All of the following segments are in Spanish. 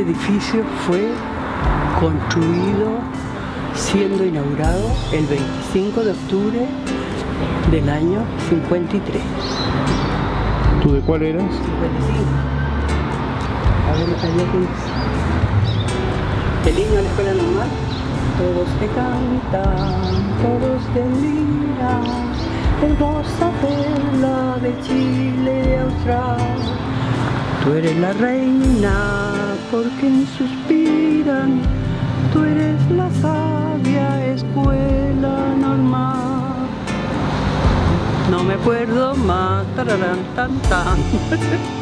Este edificio fue construido siendo inaugurado el 25 de octubre del año 53. ¿Tú de cuál eras? 55. A ver. El niño de la escuela normal. Todos te cantan, todos te miran. Hermosa perla de Chile austral. Tú eres la reina porque suspiran. Tú eres la sabia escuela normal. No me acuerdo más. Tararán, tan, tan.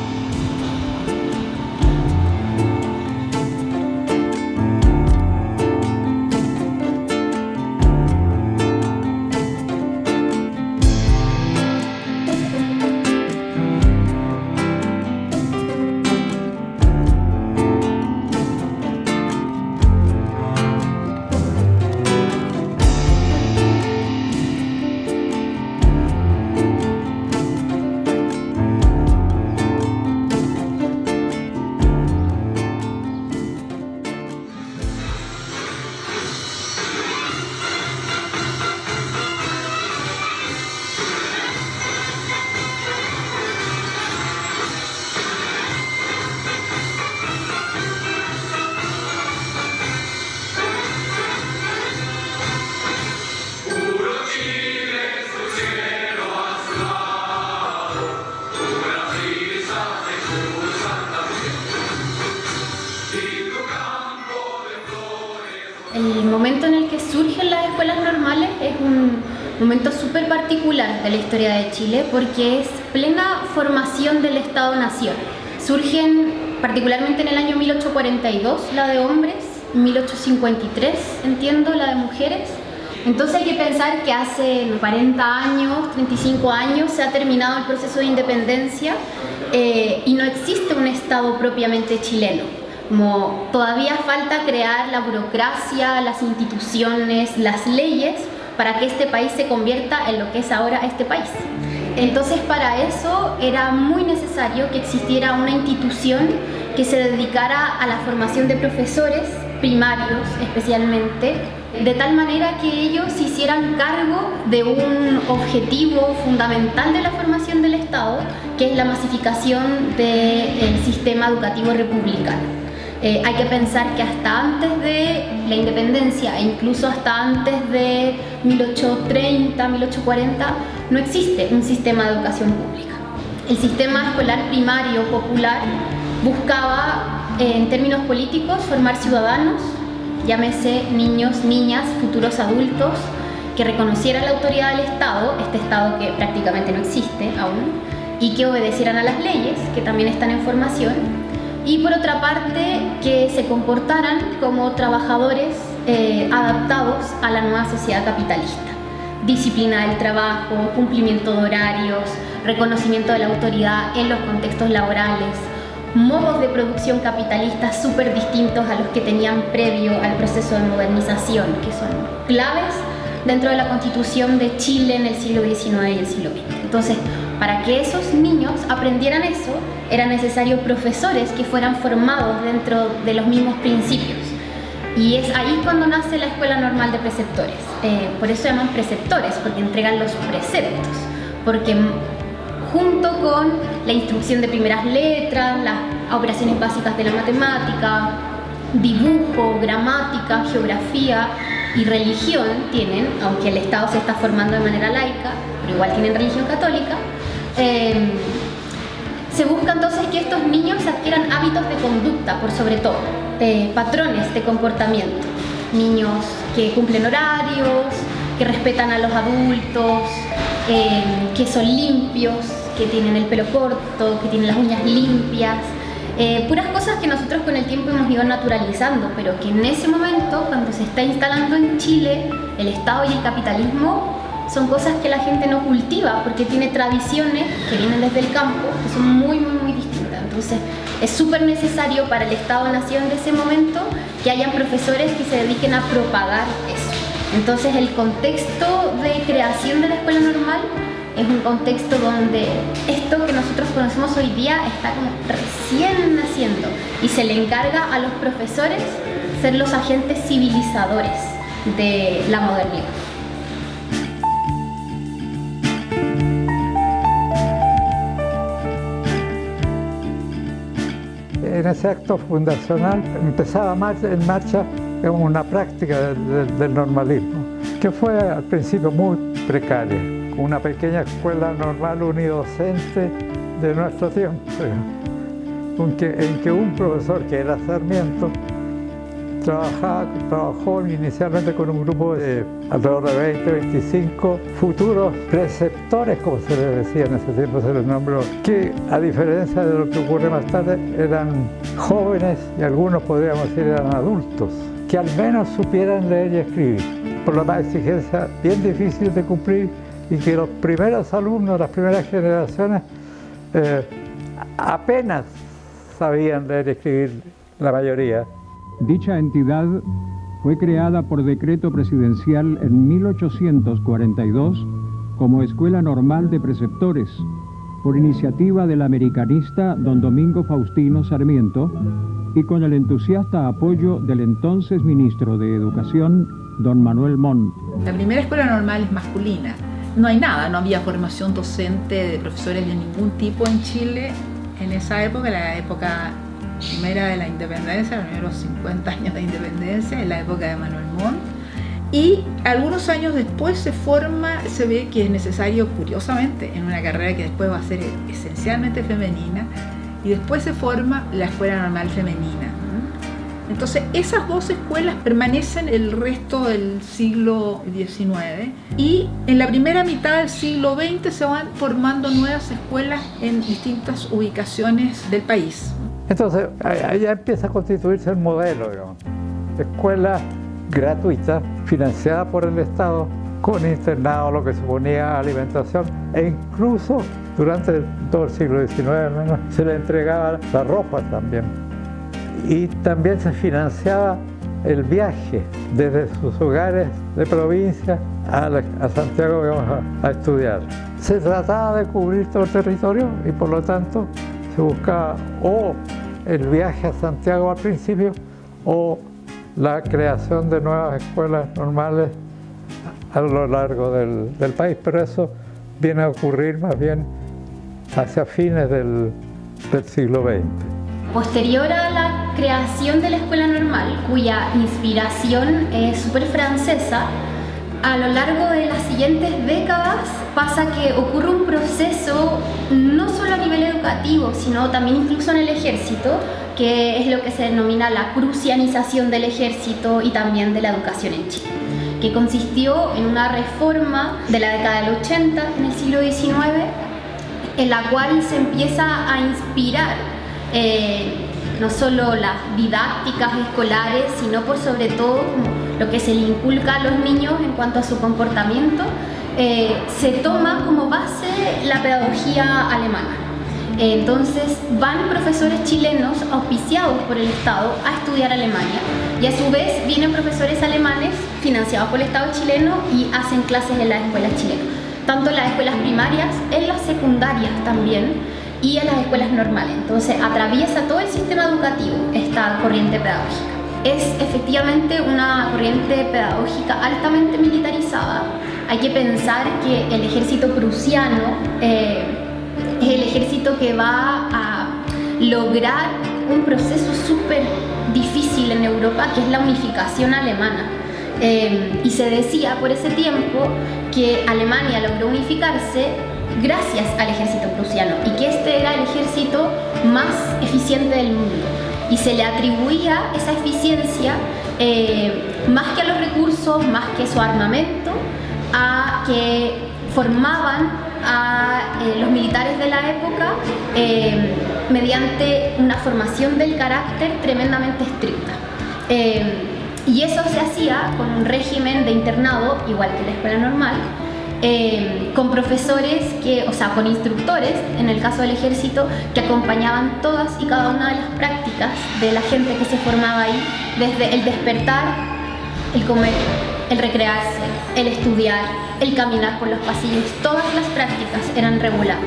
de la historia de Chile porque es plena formación del Estado-Nación. Surgen particularmente en el año 1842 la de hombres, 1853 entiendo la de mujeres. Entonces hay que pensar que hace 40 años, 35 años se ha terminado el proceso de independencia eh, y no existe un Estado propiamente chileno como todavía falta crear la burocracia, las instituciones, las leyes para que este país se convierta en lo que es ahora este país. Entonces para eso era muy necesario que existiera una institución que se dedicara a la formación de profesores primarios especialmente, de tal manera que ellos hicieran cargo de un objetivo fundamental de la formación del Estado, que es la masificación del sistema educativo republicano. Eh, hay que pensar que hasta antes de la independencia e incluso hasta antes de 1830, 1840 no existe un sistema de educación pública. El sistema escolar primario popular buscaba eh, en términos políticos formar ciudadanos, llámese niños, niñas, futuros adultos, que reconocieran la autoridad del Estado, este Estado que prácticamente no existe aún, y que obedecieran a las leyes, que también están en formación, y por otra parte que se comportaran como trabajadores eh, adaptados a la nueva sociedad capitalista. Disciplina del trabajo, cumplimiento de horarios, reconocimiento de la autoridad en los contextos laborales, modos de producción capitalista súper distintos a los que tenían previo al proceso de modernización, que son claves dentro de la constitución de Chile en el siglo XIX y el siglo XX. Entonces, para que esos niños aprendieran eso, era necesario profesores que fueran formados dentro de los mismos principios. Y es ahí cuando nace la Escuela Normal de Preceptores. Eh, por eso llaman preceptores, porque entregan los preceptos. Porque junto con la instrucción de primeras letras, las operaciones básicas de la matemática, dibujo, gramática, geografía y religión tienen, aunque el Estado se está formando de manera laica, pero igual tienen religión católica, Em, se busca entonces que estos niños adquieran hábitos de conducta, por sobre todo, patrones de comportamiento. Niños que cumplen horarios, que respetan a los adultos, em, que son limpios, que tienen el pelo corto, que tienen las uñas limpias, eh, puras cosas que nosotros con el tiempo hemos ido naturalizando, pero que en ese momento, cuando se está instalando en Chile el Estado y el capitalismo, son cosas que la gente no cultiva porque tiene tradiciones que vienen desde el campo que son muy, muy, muy distintas. Entonces, es súper necesario para el Estado-Nación de ese momento que hayan profesores que se dediquen a propagar eso. Entonces, el contexto de creación de la escuela normal es un contexto donde esto que nosotros conocemos hoy día está como recién naciendo y se le encarga a los profesores ser los agentes civilizadores de la modernidad. En ese acto fundacional empezaba en marcha una práctica del normalismo, que fue al principio muy precaria, una pequeña escuela normal unidocente de nuestro tiempo, en que, en que un profesor que era Sarmiento trabajó inicialmente con un grupo de alrededor de 20, 25 futuros preceptores, como se les decía en ese tiempo, se les nombró, que a diferencia de lo que ocurre más tarde, eran jóvenes y algunos podríamos decir eran adultos, que al menos supieran leer y escribir, por lo más exigencia bien difícil de cumplir y que los primeros alumnos, las primeras generaciones, eh, apenas sabían leer y escribir la mayoría. Dicha entidad fue creada por decreto presidencial en 1842 como Escuela Normal de Preceptores, por iniciativa del americanista don Domingo Faustino Sarmiento y con el entusiasta apoyo del entonces ministro de Educación, don Manuel Montt. La primera escuela normal es masculina. No hay nada, no había formación docente de profesores de ningún tipo en Chile en esa época, la época primera de la independencia, los primeros 50 años de independencia, en la época de Manuel Montt. Y algunos años después se forma, se ve que es necesario, curiosamente, en una carrera que después va a ser esencialmente femenina, y después se forma la Escuela Normal Femenina. Entonces, esas dos escuelas permanecen el resto del siglo XIX y en la primera mitad del siglo XX se van formando nuevas escuelas en distintas ubicaciones del país. Entonces, ya empieza a constituirse el modelo, digamos. Escuela gratuita, financiada por el Estado, con internado, lo que suponía alimentación, e incluso durante todo el siglo XIX se le entregaba la ropa también. Y también se financiaba el viaje desde sus hogares de provincia a, Santiago a estudiar. Se trataba de cubrir todo el territorio y por lo tanto se buscaba o el viaje a Santiago al principio o la creación de nuevas escuelas normales a lo largo del, país, pero eso viene a ocurrir más bien hacia fines del, del siglo XX. Posterior a la creación de la escuela normal, cuya inspiración es súper francesa, a lo largo de las siguientes décadas pasa que ocurre un proceso no solo a nivel educativo, sino también incluso en el ejército, que es lo que se denomina la crucianización del ejército y también de la educación en Chile, que consistió en una reforma de la década del 80, en el siglo XIX, en la cual se empieza a inspirar eh, no solo las didácticas escolares, sino por sobre todo lo que se le inculca a los niños en cuanto a su comportamiento, eh, se toma como base la pedagogía alemana. Entonces van profesores chilenos auspiciados por el Estado a estudiar Alemania y a su vez vienen profesores alemanes financiados por el Estado chileno y hacen clases en las escuelas chilenas, tanto en las escuelas primarias, en las secundarias también y en las escuelas normales. Entonces atraviesa todo el sistema educativo esta corriente pedagógica es efectivamente una corriente pedagógica altamente militarizada. Hay que pensar que el ejército prusiano eh, es el ejército que va a lograr un proceso súper difícil en Europa, que es la unificación alemana. Eh, y se decía por ese tiempo que Alemania logró unificarse gracias al ejército prusiano y que este era el ejército más eficiente del mundo y se le atribuía esa eficiencia eh, más que a los recursos, más que su armamento, a que formaban a eh, los militares de la época eh, mediante una formación del carácter tremendamente estricta. y eso se hacía con un régimen de internado, igual que la escuela normal, eh, con profesores, que, o sea, con instructores, en el caso del ejército, que acompañaban todas y cada una de las prácticas de la gente que se formaba ahí, desde el despertar, el comer, el recrearse, el estudiar, el caminar por los pasillos, todas las prácticas eran reguladas.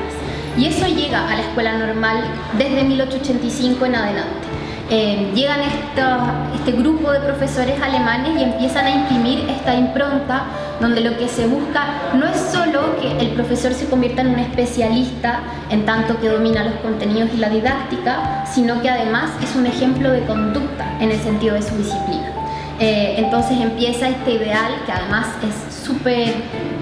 Y eso llega a la escuela normal desde 1885 en adelante. Eh, llegan este grupo de profesores alemanes y empiezan a imprimir esta impronta donde lo que se busca no es solo que el profesor se convierta en un especialista en tanto que domina los contenidos y la didáctica, sino que además es un ejemplo de conducta en el sentido de su disciplina. Eh, entonces empieza este ideal que además es súper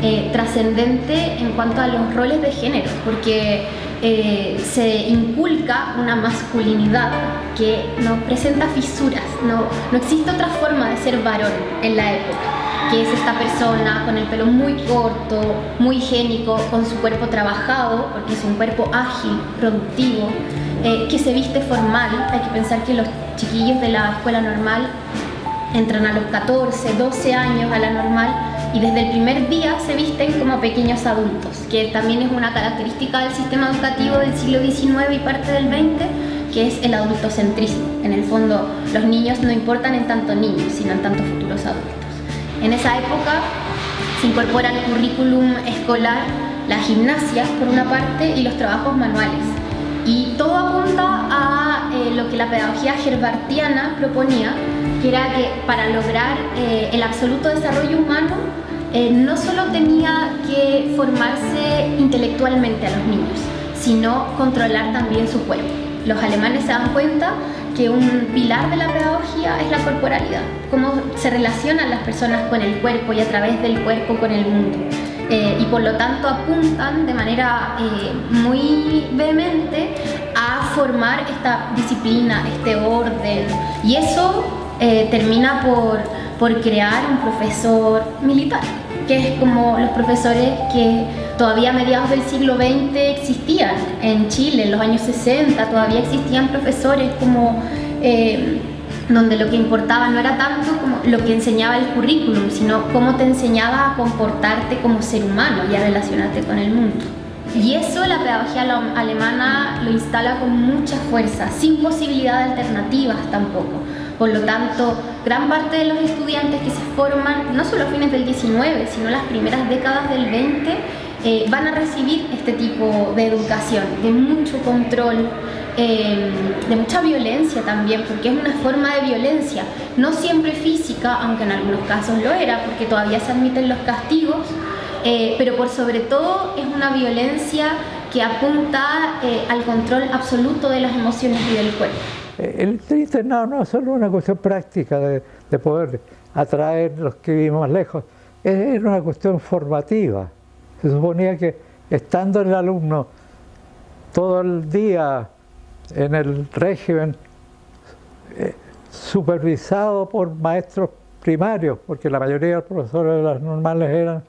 eh, trascendente en cuanto a los roles de género, porque eh, se inculca una masculinidad que no presenta fisuras, no, no existe otra forma de ser varón en la época que es esta persona con el pelo muy corto, muy higiénico, con su cuerpo trabajado, porque es un cuerpo ágil, productivo, eh, que se viste formal. Hay que pensar que los chiquillos de la escuela normal entran a los 14, 12 años a la normal y desde el primer día se visten como pequeños adultos, que también es una característica del sistema educativo del siglo XIX y parte del XX, que es el adultocentrismo. En el fondo, los niños no importan en tanto niños, sino en tanto futuros adultos. En esa época se incorpora al currículum escolar la gimnasia, por una parte, y los trabajos manuales. Y todo apunta a eh, lo que la pedagogía herbartiana proponía, que era que para lograr eh, el absoluto desarrollo humano eh, no solo tenía que formarse intelectualmente a los niños, sino controlar también su cuerpo. Los alemanes se dan cuenta que un pilar de la pedagogía es la corporalidad, cómo se relacionan las personas con el cuerpo y a través del cuerpo con el mundo. Eh, y por lo tanto apuntan de manera muy vehemente a formar esta disciplina, este orden. Y eso eh, termina por, por crear un profesor militar, que es como los profesores que todavía a mediados del siglo XX existían en Chile, en los años 60, todavía existían profesores como... Eh, donde lo que importaba no era tanto como lo que enseñaba el currículum, sino cómo te enseñaba a comportarte como ser humano y a relacionarte con el mundo. Y eso la pedagogía alemana lo instala con mucha fuerza, sin posibilidad de alternativas tampoco. Por lo tanto, gran parte de los estudiantes que se forman, no solo a fines del 19, sino las primeras décadas del 20, eh, van a recibir este tipo de educación, de mucho control, eh, de mucha violencia también, porque es una forma de violencia, no siempre física, aunque en algunos casos lo era, porque todavía se admiten los castigos, eh, pero por sobre todo es una violencia que apunta al control absoluto de las emociones y del cuerpo. El internado no es solo una cuestión práctica de, poder atraer los que vivimos lejos, es una cuestión formativa. Se suponía que estando el alumno todo el día en el régimen, eh, supervisado por maestros primarios, porque la mayoría de los profesores de las normales eran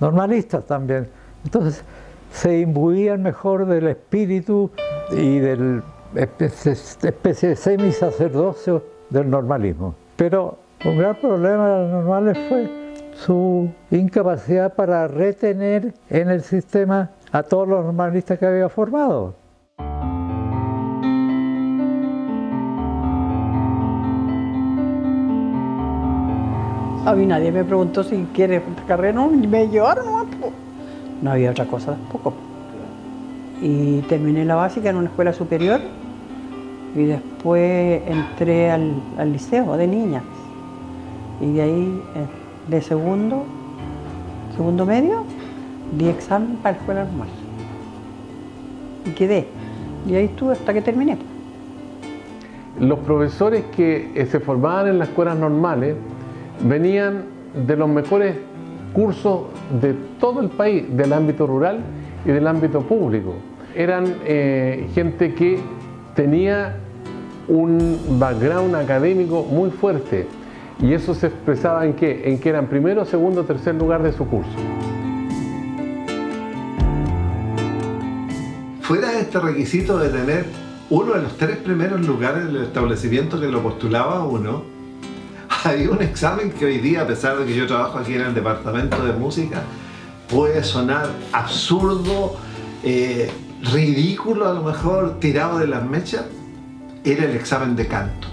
normalistas también. Entonces se imbuían mejor del espíritu y del especie de semi-sacerdocio del normalismo. Pero un gran problema de los normales fue su incapacidad para retener en el sistema a todos los normalistas que había formado. A mí nadie me preguntó si quiere carrera, no, me llevaron no había otra cosa tampoco y terminé la básica en una escuela superior y después entré al, liceo de niñas y de ahí eh, de segundo, segundo medio, di examen para la escuela normal. Y quedé. Y ahí estuve hasta que terminé. Los profesores que eh, se formaban en las escuelas normales venían de los mejores cursos de todo el país, del ámbito rural y del ámbito público eran eh, gente que tenía un background académico muy fuerte y eso se expresaba en qué? En que eran primero, segundo, tercer lugar de su curso. Fuera de este requisito de tener uno de los tres primeros lugares del establecimiento que lo postulaba uno, había un examen que hoy día, a pesar de que yo trabajo aquí en el departamento de música, puede sonar absurdo, eh, ridículo a lo mejor, tirado de las mechas, era el examen de canto.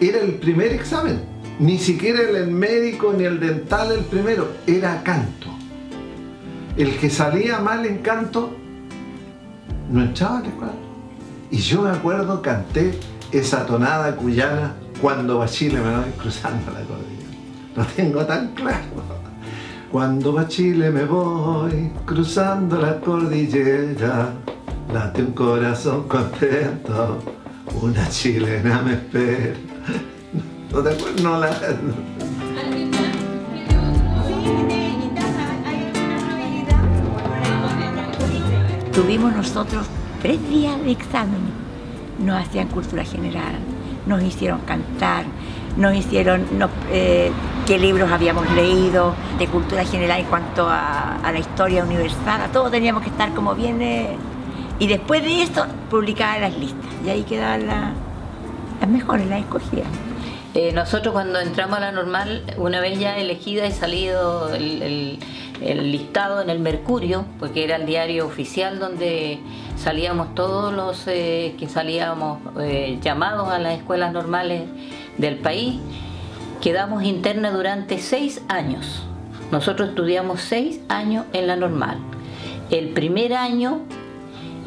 Era el primer examen. Ni siquiera el médico ni el dental el primero, era canto. El que salía mal en canto no entraba la escuela. Y yo me acuerdo, canté esa tonada cuyana cuando va me voy cruzando la cordillera. Lo tengo tan claro. Cuando va Chile me voy cruzando la cordillera, late un corazón contento, una chilena me espera. ¿No te acuerdas? No la... Tuvimos nosotros tres días de examen. Nos hacían cultura general, nos hicieron cantar, nos hicieron eh, qué libros habíamos leído de cultura general en cuanto a, la historia universal, a todo teníamos que estar como viene. Y después de esto, publicaban las listas y ahí quedaban las mejores, las escogidas. Eh, nosotros cuando entramos a la normal, una vez ya elegida y salido el, listado en el Mercurio, porque era el diario oficial donde salíamos todos los eh, que salíamos eh, llamados a las escuelas normales del país, quedamos interna durante seis años. Nosotros estudiamos seis años en la normal. El primer año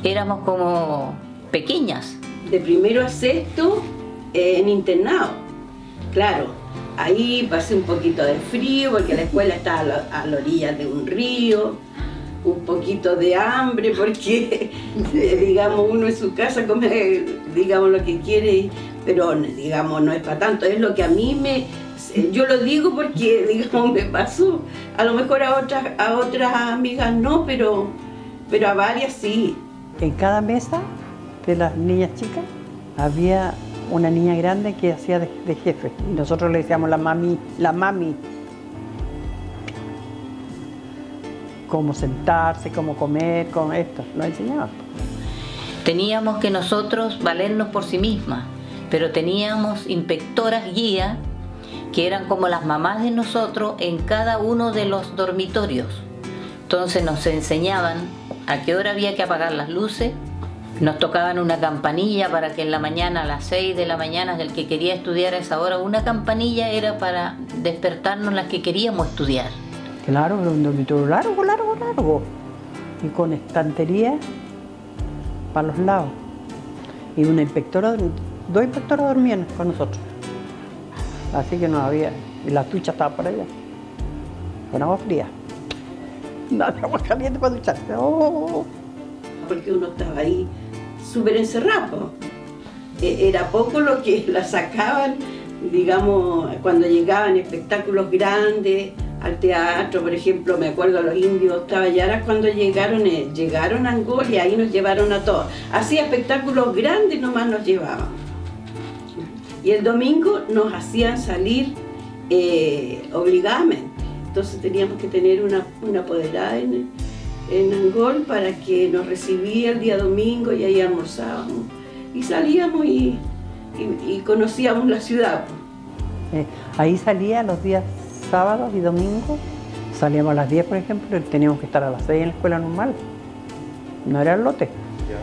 éramos como pequeñas. De primero a sexto en internado Claro, ahí pasé un poquito de frío porque la escuela estaba a la, orilla de un río, un poquito de hambre porque, digamos, uno en su casa come, digamos, lo que quiere, pero, digamos, no es para tanto. Es lo que a mí me... Yo lo digo porque, digamos, me pasó. A lo mejor a otras, a otras amigas no, pero, pero a varias sí. En cada mesa de las niñas chicas había una niña grande que hacía de, jefe. Y nosotros le decíamos la mami, la mami. Cómo sentarse, cómo comer, con esto. Nos enseñaba. Teníamos que nosotros valernos por sí mismas, pero teníamos inspectoras guías que eran como las mamás de nosotros en cada uno de los dormitorios. Entonces nos enseñaban a qué hora había que apagar las luces, nos tocaban una campanilla para que en la mañana, a las 6 de la mañana, el que quería estudiar a esa hora, una campanilla era para despertarnos las que queríamos estudiar. Claro, un dormitorio largo, largo, largo. Y con estantería para los lados. Y una inspectora, dos inspectoras dormían con nosotros. Así que no había, y la ducha estaba por allá, con agua fría. No, agua caliente para ducharse. Oh. Porque uno estaba ahí súper encerrado. E, era poco lo que la sacaban, digamos, cuando llegaban espectáculos grandes al teatro, por ejemplo, me acuerdo los indios Taballaras cuando llegaron, eh, llegaron a Angola y ahí nos llevaron a todos. Así espectáculos grandes nomás nos llevaban. Y el domingo nos hacían salir eh, obligadamente. Entonces teníamos que tener una, una apoderada en, en Angol para que nos recibía el día domingo y ahí almorzábamos. Y salíamos y, conocíamos la ciudad. Eh, ahí salía los días sábados y domingos, salíamos a las 10 por ejemplo, y teníamos que estar a las 6 en la escuela normal. No era el lote.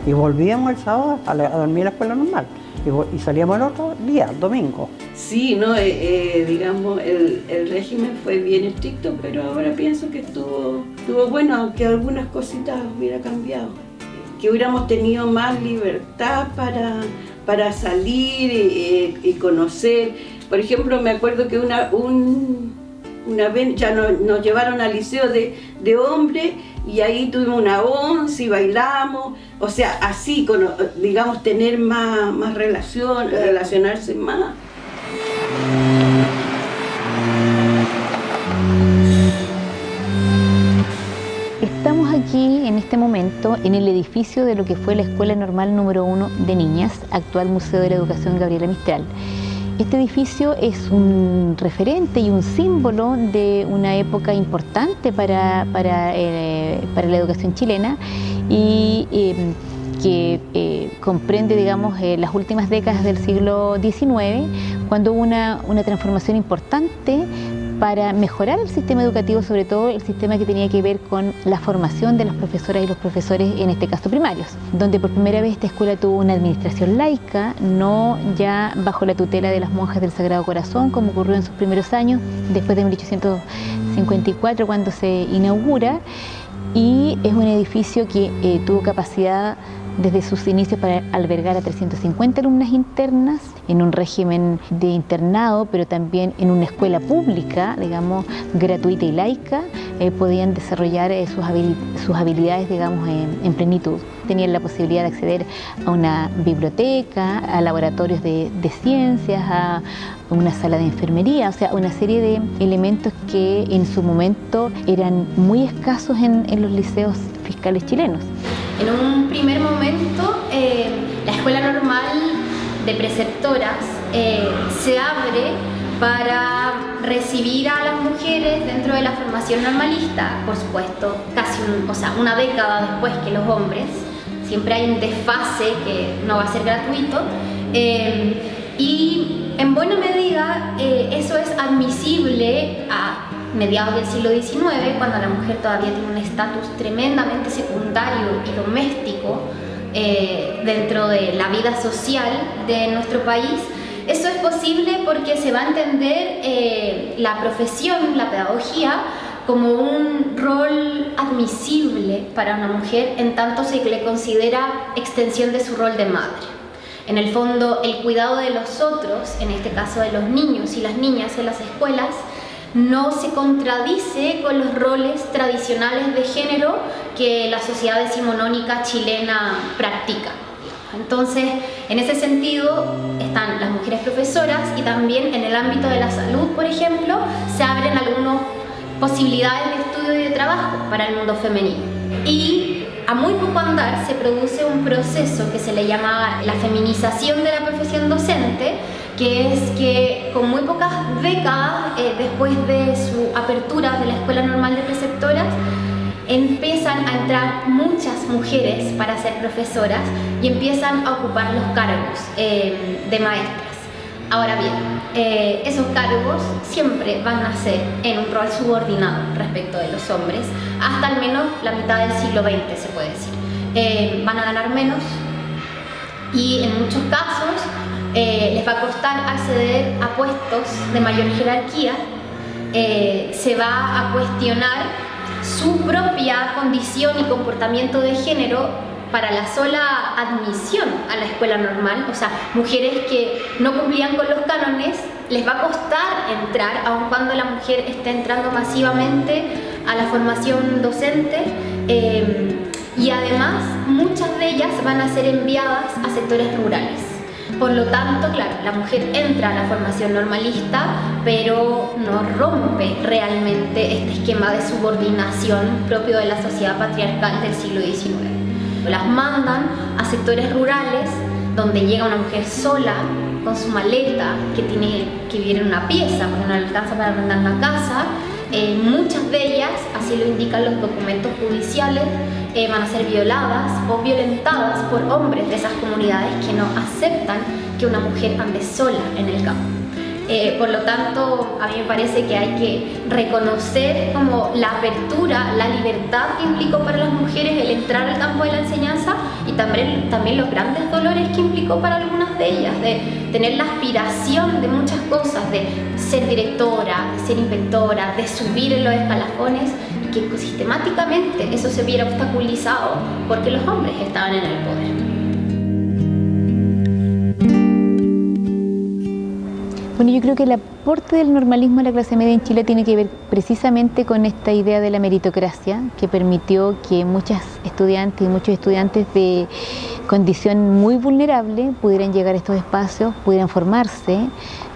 Y volvíamos el sábado a, dormir en la escuela normal. Y, salíamos el otro día, domingo. Sí, no, eh, eh, digamos, el, el, régimen fue bien estricto, pero ahora pienso que estuvo, estuvo bueno, aunque algunas cositas hubiera cambiado. Que hubiéramos tenido más libertad para, para salir y, conocer. Por ejemplo, me acuerdo que una, un, una vez ya nos, llevaron al liceo de, de hombres y ahí tuvimos una once y bailamos, o sea, así, digamos, tener más, más relación, relacionarse más. Estamos aquí en este momento en el edificio de lo que fue la Escuela Normal número 1 de Niñas, actual Museo de la Educación Gabriela Mistral. Este edificio es un referente y un símbolo de una época importante para, para, eh, la educación chilena y em, que eh, comprende digamos, eh, las últimas décadas del siglo XIX, cuando hubo una, una transformación importante para mejorar el sistema educativo, sobre todo el sistema que tenía que ver con la formación de las profesoras y los profesores, en este caso primarios, donde por primera vez esta escuela tuvo una administración laica, no ya bajo la tutela de las monjas del Sagrado Corazón, como ocurrió en sus primeros años, después de 1854, cuando se inaugura, y es un edificio que eh, tuvo capacidad desde sus inicios para albergar a 350 alumnas internas en un régimen de internado, pero también en una escuela pública, digamos, gratuita y laica, eh, podían desarrollar eh, sus, habilidades, digamos, en, plenitud. Tenían la posibilidad de acceder a una biblioteca, a laboratorios de, ciencias, a una sala de enfermería, o sea, una serie de elementos que en su momento eran muy escasos en los liceos fiscales chilenos. En un primer momento, eh, la escuela normal de preceptoras eh, se abre para recibir a las mujeres dentro de la formación normalista, por supuesto, casi o sea, una década después que los hombres. Siempre hay un desfase que no va a ser gratuito. Eh, y en buena medida eso es admisible a mediados del siglo XIX, cuando la mujer todavía tiene un estatus tremendamente secundario y doméstico eh, dentro de la vida social de nuestro país, eso es posible porque se va a entender eh, la profesión, la pedagogía, como un rol admisible para una mujer en tanto se le considera extensión de su rol de madre. En el fondo, el cuidado de los otros, en este caso de los niños y las niñas en las escuelas, no se contradice con los roles tradicionales de género que la sociedad decimonónica chilena practica. Entonces, en ese sentido, están las mujeres profesoras y también en el ámbito de la salud, por ejemplo, se abren algunas posibilidades de estudio y de trabajo para el mundo femenino. Y a muy poco andar se produce un proceso que se le llama la feminización de la profesión docente, que es que con muy pocas décadas eh, después de su apertura de la Escuela Normal de Preceptoras, empiezan a entrar muchas mujeres para ser profesoras y empiezan a ocupar los cargos eh, de maestras. Ahora bien, eh, esos cargos siempre van a ser en un rol subordinado respecto de los hombres, hasta al menos la mitad del siglo XX se puede decir. van a ganar menos y en muchos casos eh, les va a costar acceder a puestos de mayor jerarquía, eh, se va a cuestionar su propia condición y comportamiento de género para la sola admisión a la escuela normal, o sea, mujeres que no cumplían con los cánones, les va a costar entrar, aun cuando la mujer esté entrando masivamente a la formación docente, eh, y además muchas de ellas van a ser enviadas a sectores rurales. Por lo tanto, claro, la mujer entra a la formación normalista, pero no rompe realmente este esquema de subordinación propio de la sociedad patriarcal del siglo XIX. Las mandan a sectores rurales donde llega una mujer sola con su maleta que tiene que vivir en una pieza porque no alcanza para arrendar una casa. Eh, muchas de ellas, así lo indican los documentos judiciales, eh, van a ser violadas o violentadas por hombres de esas comunidades que no aceptan que una mujer ande sola en el campo. Eh, por lo tanto, a mí me parece que hay que reconocer como la apertura, la libertad que implicó para las mujeres el entrar al campo de la enseñanza y también, también los grandes dolores que implicó para algunas de ellas, de tener la aspiración de muchas cosas, de ser directora, de ser inventora, de subir en los escalafones que sistemáticamente eso se viera obstaculizado porque los hombres estaban en el poder. Bueno, yo creo que el aporte del normalismo a la clase media en Chile tiene que ver precisamente con esta idea de la meritocracia que permitió que muchas estudiantes y muchos estudiantes de condición muy vulnerable pudieran llegar a estos espacios, pudieran formarse,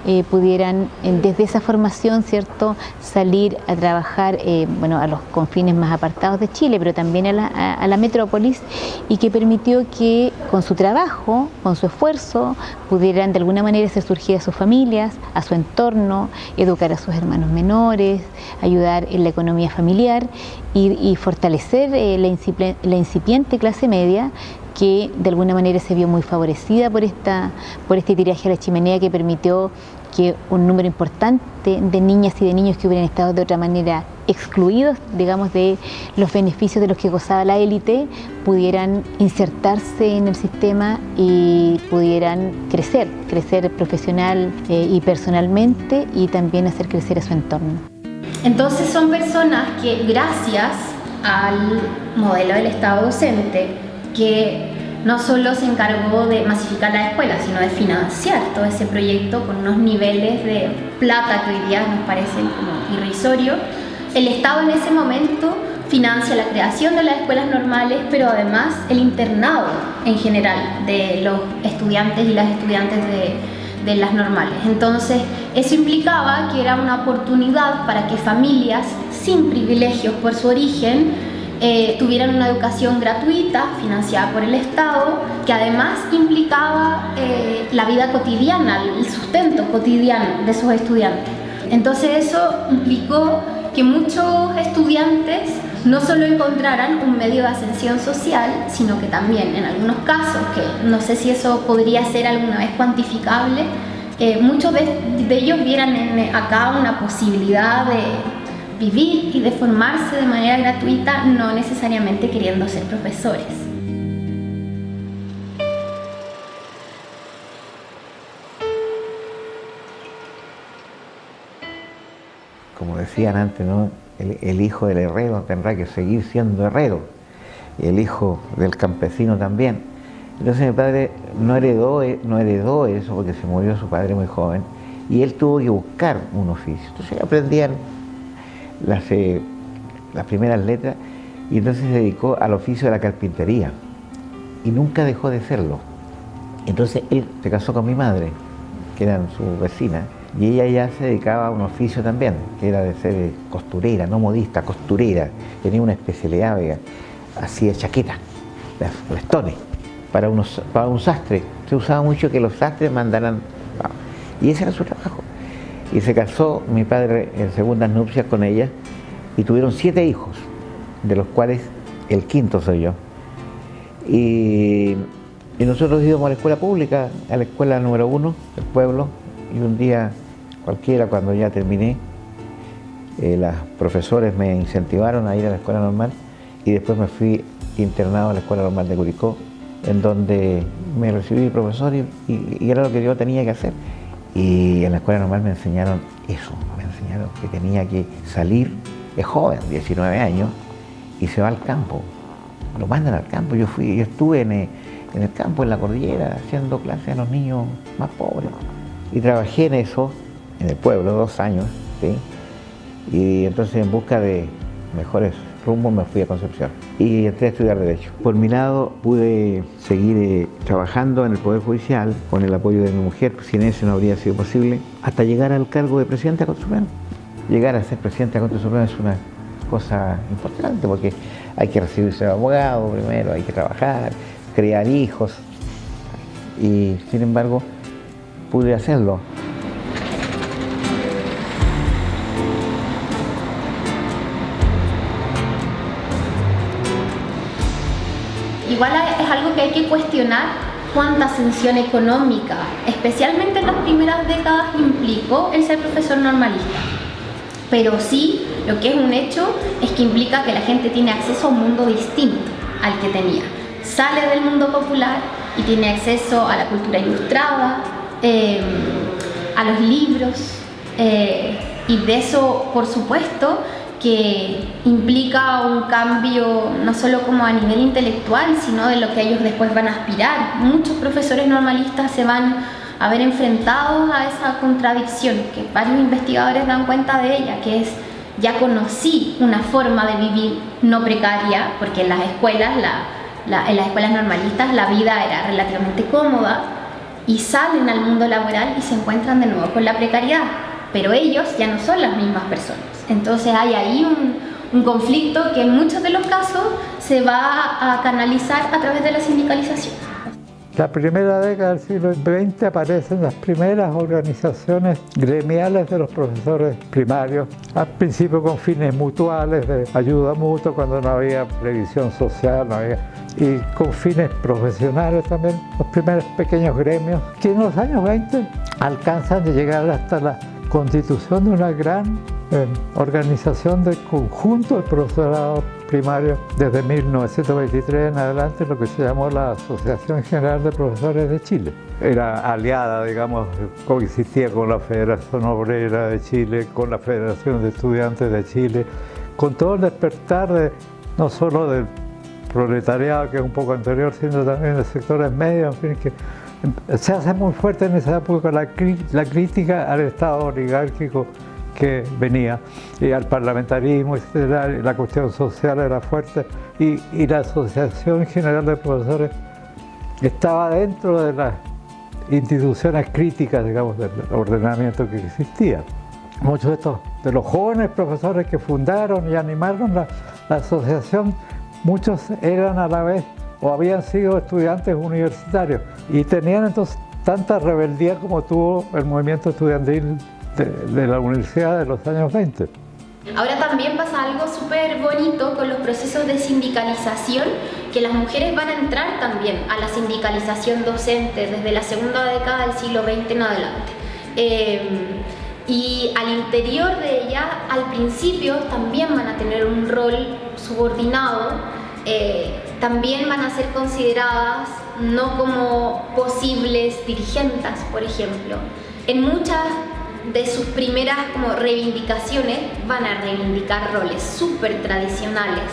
eh, pudieran eh, desde esa formación cierto salir a trabajar eh, bueno, a los confines más apartados de Chile, pero también a la, a la, metrópolis y que permitió que con su trabajo, con su esfuerzo, pudieran de alguna manera hacer surgir a sus familias, a su entorno, educar a sus hermanos menores, ayudar en la economía familiar y, fortalecer la, incipiente clase media que de alguna manera se vio muy favorecida por, esta, por este tiraje a la chimenea que permitió que un número importante de niñas y de niños que hubieran estado de otra manera excluidos, digamos, de los beneficios de los que gozaba la élite, pudieran insertarse en el sistema y pudieran crecer, crecer profesional eh, y personalmente y también hacer crecer a su entorno. Entonces son personas que gracias al modelo del Estado docente, que no solo se encargó de masificar la escuela, sino de financiar todo ese proyecto con unos niveles de plata que hoy día nos parecen como irrisorios. El Estado en ese momento financia la creación de las escuelas normales, pero además el internado en general de los estudiantes y las estudiantes de, de las normales. Entonces, eso implicaba que era una oportunidad para que familias sin privilegios por su origen eh, tuvieran una educación gratuita, financiada por el Estado, que además implicaba eh, la vida cotidiana, el sustento cotidiano de esos estudiantes. Entonces eso implicó que muchos estudiantes no solo encontraran un medio de ascensión social, sino que también en algunos casos, que no sé si eso podría ser alguna vez cuantificable, eh, muchos de, ellos vieran en acá una posibilidad de, vivir y de formarse de manera gratuita, no necesariamente queriendo ser profesores. Como decían antes, ¿no? el, hijo del herrero tendrá que seguir siendo herrero, y el hijo del campesino también. Entonces mi padre no heredó, no heredó eso porque se murió su padre muy joven y él tuvo que buscar un oficio. Entonces aprendían las, eh, las primeras letras y entonces se dedicó al oficio de la carpintería y nunca dejó de serlo. Entonces él se casó con mi madre, que era su vecina, y ella ya se dedicaba a un oficio también, que era de ser costurera, no modista, costurera. Tenía una especialidad, hacía chaquetas, vestones, para, unos, para un sastre. Se usaba mucho que los sastres mandaran... Y ese era su trabajo y se casó mi padre en segundas nupcias con ella y tuvieron siete hijos, de los cuales el quinto soy yo. Y, nosotros íbamos a la escuela pública, a la escuela número uno del pueblo, y un día cualquiera, cuando ya terminé, eh, los profesores me incentivaron a ir a la escuela normal y después me fui internado a la escuela normal de Curicó, en donde me recibí profesor y era lo que yo tenía que hacer. Y en la escuela normal me enseñaron eso, me enseñaron que tenía que salir, es joven, 19 años, y se va al campo. Lo mandan al campo. Yo fui, yo estuve en el, campo, en la cordillera, haciendo clases a los niños más pobres. Y trabajé en eso, en el pueblo, dos años, ¿sí? Y entonces en busca de mejores rumbo me fui a Concepción y entré a estudiar Derecho. Por mi lado pude seguir eh, trabajando en el Poder Judicial con el apoyo de mi mujer, sin eso no habría sido posible, hasta llegar al cargo de presidente de la Corte. Llegar a ser presidente de la Corte es una cosa importante porque hay que recibirse de abogado primero, hay que trabajar, crear hijos y sin embargo pude hacerlo. Cuestionar cuánta ascensión económica, especialmente en las primeras décadas, implicó el ser profesor normalista. Pero sí, lo que es un hecho es que implica que la gente tiene acceso a un mundo distinto al que tenía. Sale del mundo popular y tiene acceso a la cultura ilustrada, em, a los libros, eh, y de eso, por supuesto, que implica un cambio no solo como a nivel intelectual, sino de lo que ellos después van a aspirar. Muchos profesores normalistas se van a ver enfrentados a esa contradicción, que varios investigadores dan cuenta de ella, que es ya conocí una forma de vivir no precaria, porque en las escuelas, en las escuelas normalistas la vida era relativamente cómoda, y salen al mundo laboral y se encuentran de nuevo con la precariedad, pero ellos ya no son las mismas personas. Entonces hay ahí un, conflicto que en muchos de los casos se va a canalizar a través de la sindicalización. la primera década del siglo XX aparecen las primeras organizaciones gremiales de los profesores primarios, al principio con fines mutuales, de ayuda mutua cuando no había previsión social, no había, y con fines profesionales también, los primeros pequeños gremios, que en los años 20 alcanzan a llegar hasta la constitución de una gran eh, organización de conjunto del profesorado primario desde 1923 en adelante lo que se llamó la Asociación General de Profesores de Chile. Era aliada, digamos, coexistía con la Federación Obrera de Chile, con la Federación de Estudiantes de Chile, con todo el despertar de, no solo del proletariado, que es un poco anterior, sino también de sectores medios, en fin, que se hace muy fuerte en esa época la, la crítica al Estado oligárquico que venía y al parlamentarismo, la cuestión social era fuerte y, y, la Asociación General de Profesores estaba dentro de las instituciones críticas, digamos, del ordenamiento que existía. Muchos de estos, de los jóvenes profesores que fundaron y animaron la, la asociación, muchos eran a la vez o habían sido estudiantes universitarios y tenían entonces tanta rebeldía como tuvo el movimiento estudiantil de, la universidad de los años 20. Ahora también pasa algo súper bonito con los procesos de sindicalización, que las mujeres van a entrar también a la sindicalización docente desde la segunda década del siglo XX en adelante. Eh, y al interior de ella, al principio, también van a tener un rol subordinado, eh, también van a ser consideradas no como posibles dirigentes, por ejemplo. En muchas de sus primeras como reivindicaciones van a reivindicar roles súper tradicionales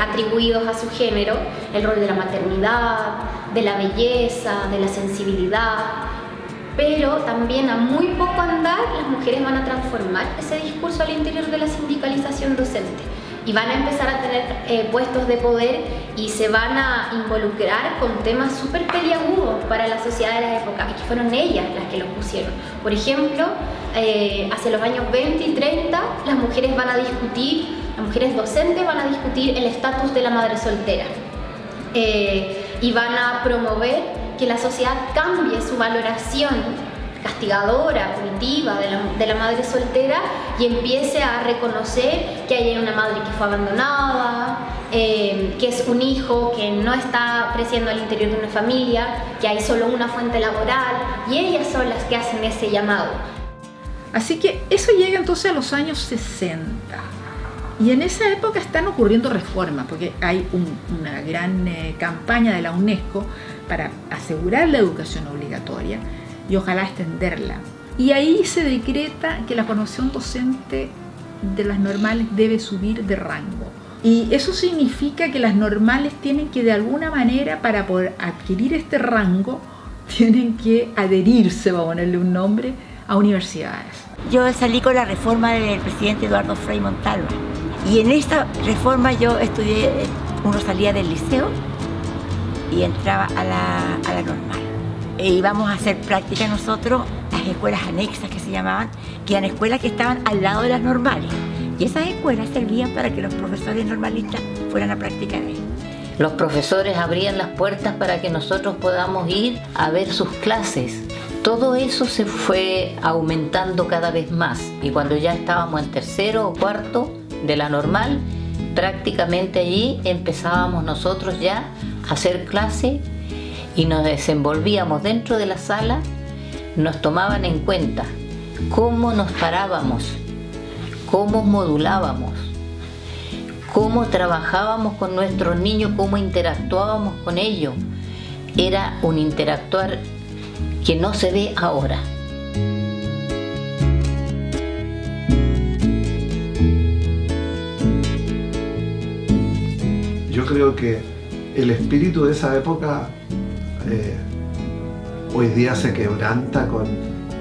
atribuidos a su género, el rol de la maternidad, de la belleza, de la sensibilidad, pero también a muy poco andar las mujeres van a transformar ese discurso al interior de la sindicalización docente y van a empezar a tener eh, puestos de poder y se van a involucrar con temas súper peliagudos para la sociedad de la época y que fueron ellas las que los pusieron. Por ejemplo, eh, hacia los años 20 y 30 las mujeres van a discutir, las mujeres docentes van a discutir el estatus de la madre soltera eh, y van a promover que la sociedad cambie su valoración castigadora, punitiva de la, madre soltera y empiece a reconocer que hay una madre que fue abandonada, eh, que es un hijo que no está creciendo al interior de una familia, que hay solo una fuente laboral y ellas son las que hacen ese llamado. Así que eso llega entonces a los años 60. Y en esa época están ocurriendo reformas, porque hay una gran eh, campaña de la UNESCO para asegurar la educación obligatoria y ojalá extenderla. Y ahí se decreta que la formación docente de las normales debe subir de rango. Y eso significa que las normales tienen que de alguna manera, para poder adquirir este rango, tienen que adherirse, vamos a ponerle un nombre, a universidades. Yo salí con la reforma del presidente Eduardo Frei Montalva. Y en esta reforma yo estudié, uno salía del liceo y entraba a la, a la normal e íbamos a hacer práctica nosotros las escuelas anexas que se llamaban, que eran escuelas que estaban al lado de las normales. Y esas escuelas servían para que los profesores normalistas fueran a practicar ahí. Los profesores abrían las puertas para que nosotros podamos ir a ver sus clases. Todo eso se fue aumentando cada vez más y cuando ya estábamos en tercero o cuarto de la normal, prácticamente allí empezábamos nosotros ya a hacer clase y nos desenvolvíamos dentro de la sala, nos tomaban en cuenta cómo nos parábamos, cómo modulábamos, cómo trabajábamos con nuestros niños, cómo interactuábamos con ellos. Era un interactuar que no se ve ahora. Yo creo que el espíritu de esa época eh, hoy día se quebranta con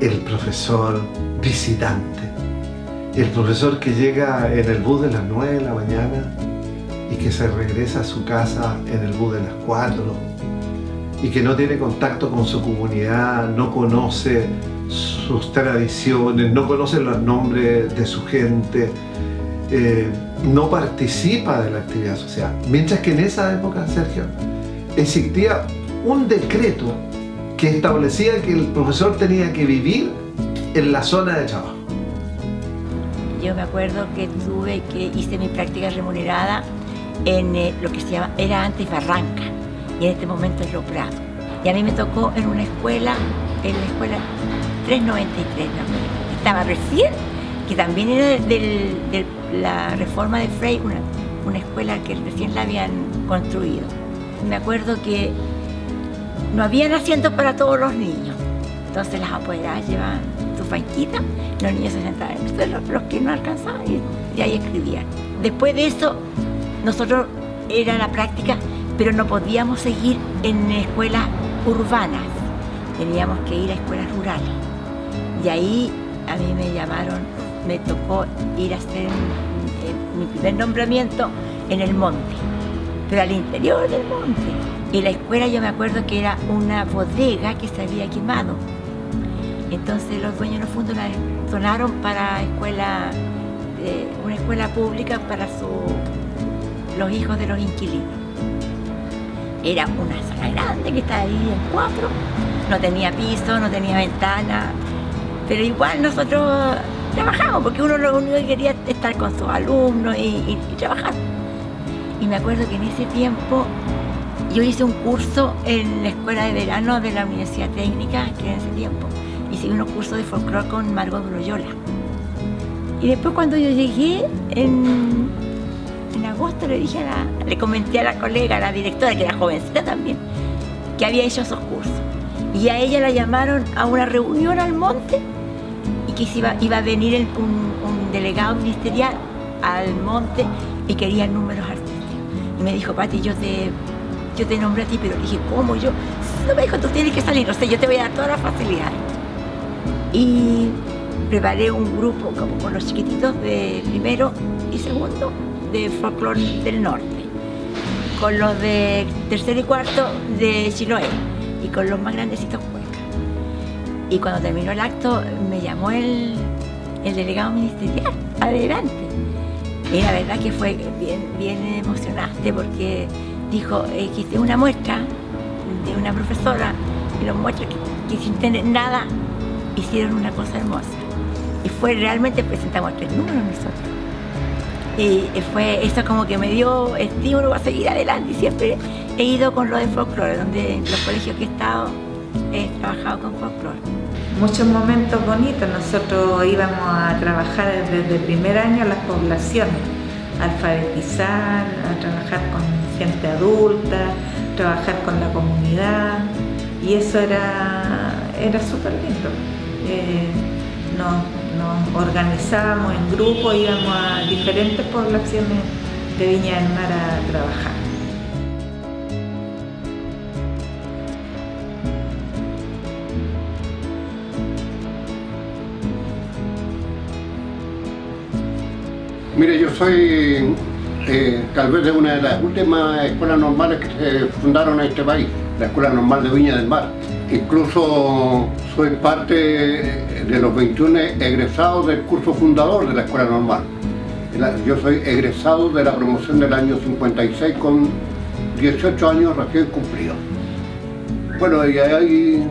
el profesor visitante. El profesor que llega en el bus de las 9 de la mañana y que se regresa a su casa en el bus de las 4 y que no tiene contacto con su comunidad, no conoce sus tradiciones, no conoce los nombres de su gente, eh, no participa de la actividad social. Mientras que en esa época, Sergio, existía un decreto que establecía que el profesor tenía que vivir en la zona de trabajo. Yo me acuerdo que tuve que hice mi práctica remunerada en eh, lo que se llama, era antes Barranca, y en este momento es Lo Prado. Y a mí me tocó en una escuela, en la escuela 393, ¿no? estaba recién, que también era de la reforma de Frey, una, una escuela que recién la habían construido. Me acuerdo que no habían asientos para todos los niños, entonces las apoderadas llevaban su fanquita, los niños se sentaban los que no alcanzaban y, y ahí escribían. Después de eso, nosotros era la práctica, pero no podíamos seguir en escuelas urbanas, teníamos que ir a escuelas rurales. Y ahí a mí me llamaron, me tocó ir a hacer mi primer nombramiento en el monte, pero al interior del monte. Y la escuela yo me acuerdo que era una bodega que se había quemado. Entonces los dueños de los la donaron para escuela, eh, una escuela pública para los hijos de los inquilinos. Era una sala grande que estaba ahí en cuatro, no tenía piso, no tenía ventana, pero igual nosotros trabajamos, porque uno lo único que quería estar con sus alumnos y, trabajar. Y me acuerdo que en ese tiempo yo hice un curso en la escuela de verano de la Universidad Técnica, que en ese tiempo. Hice unos cursos de folclore con Margot Broyola. Y después cuando yo llegué en, en agosto le dije a le comenté a la colega, a la directora, que era jovencita también, que había hecho esos cursos. Y a ella la llamaron a una reunión al monte que iba, iba a venir un, delegado ministerial al monte y quería números artísticos. Y me dijo, Pati, yo te, yo te nombré a ti, pero dije, ¿cómo? Yo, no me dijo, tú tienes que salir, no sé, yo te voy a dar todas las facilidades. Y preparé un grupo como con los chiquititos de primero y segundo de folclore del norte, con los de tercero y cuarto de Chiloé y con los más grandecitos y cuando terminó el acto me llamó el, delegado ministerial, adelante. Y la verdad que fue bien, bien emocionante porque dijo eh, que hice una muestra de una profesora y los muestras que, sin tener nada hicieron una cosa hermosa. Y fue realmente, presentamos tres números nosotros. Y fue eso como que me dio estímulo a seguir adelante y siempre he ido con lo de folclore, donde en los colegios que he estado he trabajado con folclore muchos momentos bonitos. Nosotros íbamos a trabajar desde el primer año las poblaciones, alfabetizar, a trabajar con gente adulta, trabajar con la comunidad y eso era, era súper lindo. Eh, nos, organizábamos en grupo, íbamos a diferentes poblaciones de Viña del Mar a trabajar. Mire, yo soy eh, tal vez de una de las últimas escuelas normales que se fundaron en este país, la Escuela Normal de Viña del Mar. Incluso soy parte de los 21 egresados del curso fundador de la Escuela Normal. Yo soy egresado de la promoción del año 56 con 18 años recién cumplidos. Bueno, y ahí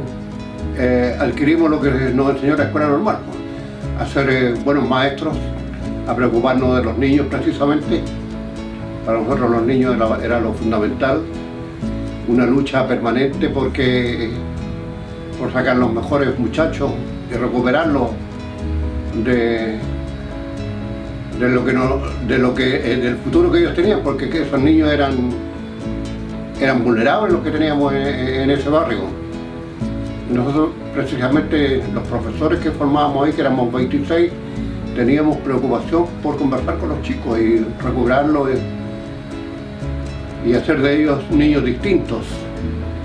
eh, adquirimos lo que nos enseñó la Escuela Normal, hacer eh, buenos maestros, a preocuparnos de los niños precisamente. Para nosotros los niños era, lo fundamental, una lucha permanente porque por sacar los mejores muchachos y recuperarlos de, de lo que no, de lo que eh, del futuro que ellos tenían, porque esos niños eran eran vulnerables los que teníamos en, ese barrio. Nosotros precisamente los profesores que formábamos ahí, que éramos 26, teníamos preocupación por conversar con los chicos y recuperarlos y, hacer de ellos niños distintos,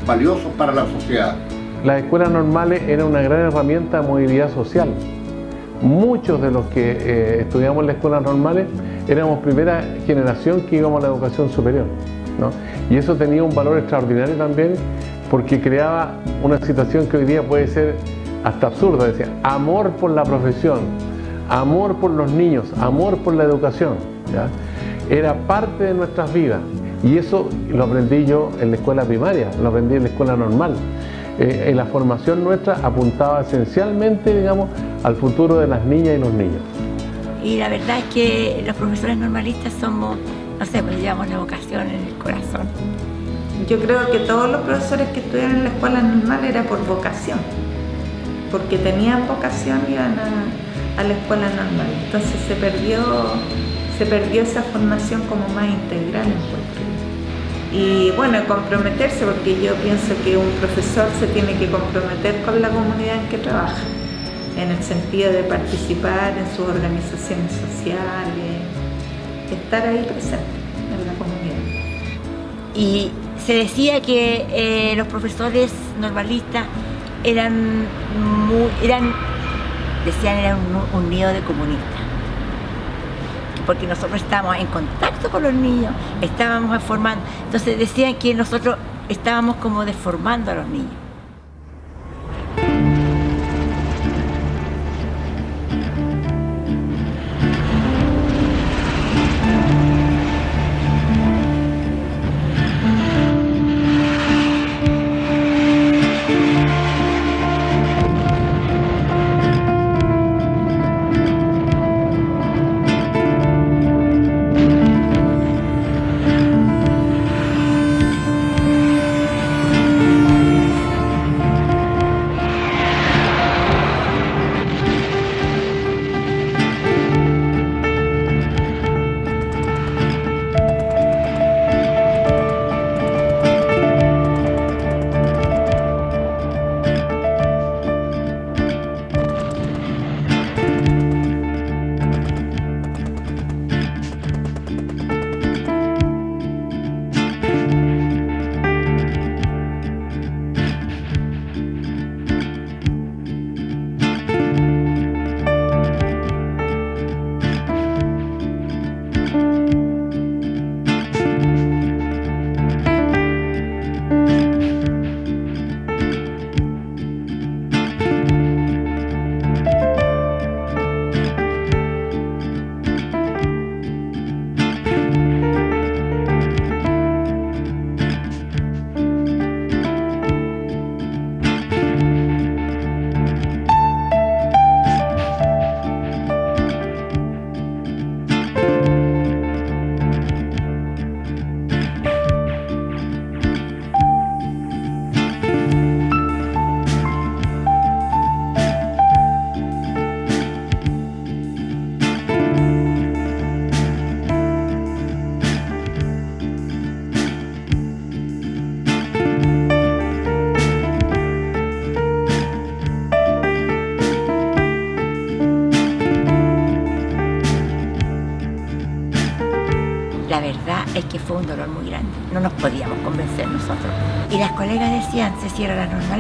valiosos para la sociedad. Las escuelas normales eran una gran herramienta de movilidad social. Muchos de los que eh, estudiamos las escuelas normales éramos primera generación que íbamos a la educación superior. Y eso tenía un valor extraordinario también porque creaba una situación que hoy día puede ser hasta absurda, decía, amor por la profesión, amor por los niños, amor por la educación. Era parte de nuestras vidas Y eso lo aprendí yo en la escuela primaria, lo aprendí en la escuela normal. Eh, en la formación nuestra apuntaba esencialmente, digamos, al futuro de las niñas y los niños. Y la verdad es que los profesores normalistas somos, no sé, pues llevamos la vocación en el corazón. Yo creo que todos los profesores que estudian en la escuela normal era por vocación, porque tenían vocación y iban a, a la escuela normal. Entonces se perdió, se perdió esa formación como más integral en. Y bueno, comprometerse, porque yo pienso que un profesor se tiene que comprometer con la comunidad en que trabaja, en el sentido de participar en sus organizaciones sociales, estar ahí presente en la comunidad. Y se decía que eh, los profesores normalistas eran, muy, eran decían eran un, un nido de comunistas porque nosotros estábamos en contacto con los niños, estábamos formando, entonces decían que nosotros estábamos como deformando a los niños.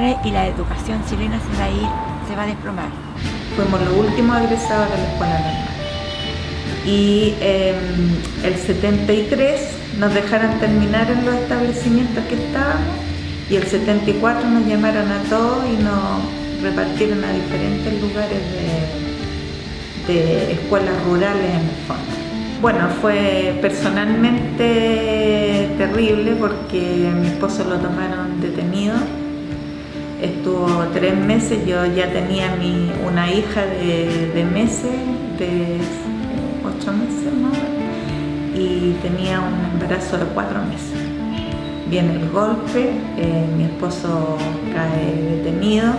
Y la educación chilena se va a ir, se va a desplomar. Fuimos los últimos egresados de la escuela normal. Y eh, el 73 nos dejaron terminar en los establecimientos que estábamos y el 74 nos llamaron a todos y nos repartieron a diferentes lugares de, de escuelas rurales en el fondo. Bueno, fue personalmente terrible porque mi esposo lo tomaron detenido. Estuvo tres meses, yo ya tenía mi, una hija de, meses, de ocho meses más y tenía un embarazo de cuatro meses. Viene el golpe, eh, mi esposo cae detenido,